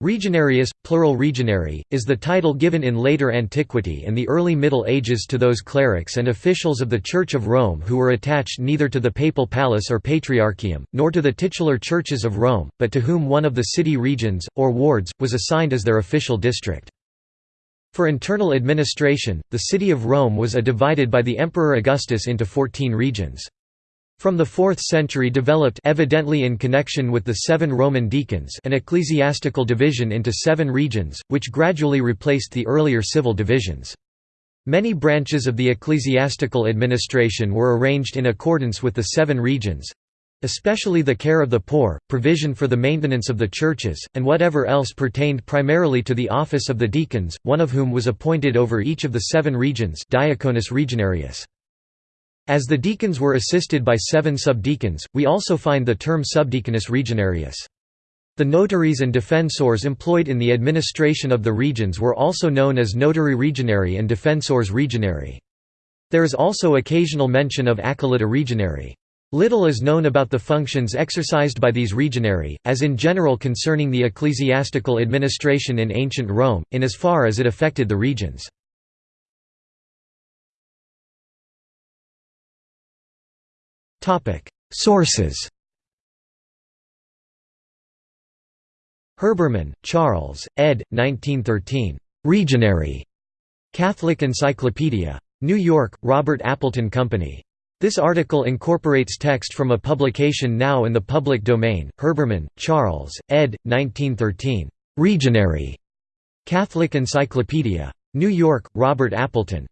Regionarius, plural regionary, is the title given in later antiquity and the early Middle Ages to those clerics and officials of the Church of Rome who were attached neither to the papal palace or patriarchium, nor to the titular churches of Rome, but to whom one of the city regions, or wards, was assigned as their official district. For internal administration, the city of Rome was a divided by the Emperor Augustus into 14 regions. From the 4th century developed evidently in connection with the seven Roman deacons an ecclesiastical division into seven regions, which gradually replaced the earlier civil divisions. Many branches of the ecclesiastical administration were arranged in accordance with the seven regions, especially the care of the poor, provision for the maintenance of the churches, and whatever else pertained primarily to the office of the deacons, one of whom was appointed over each of the seven regions Diaconus regionarius. As the deacons were assisted by seven subdeacons, we also find the term subdiaconus regionarius. The notaries and defensors employed in the administration of the regions were also known as notarii regionari and defensores regionari. There is also occasional mention of acolyta regionari. Little is known about the functions exercised by these regionari, as in general concerning the ecclesiastical administration in ancient Rome, in as far as it affected the regions. Sources Herbermann, Charles, ed. 1913. Regionary. Catholic Encyclopedia. New York, Robert Appleton Company. This article incorporates text from a publication now in the public domain. Herbermann, Charles, ed. 1913. Regionary. Catholic Encyclopedia. New York, Robert Appleton.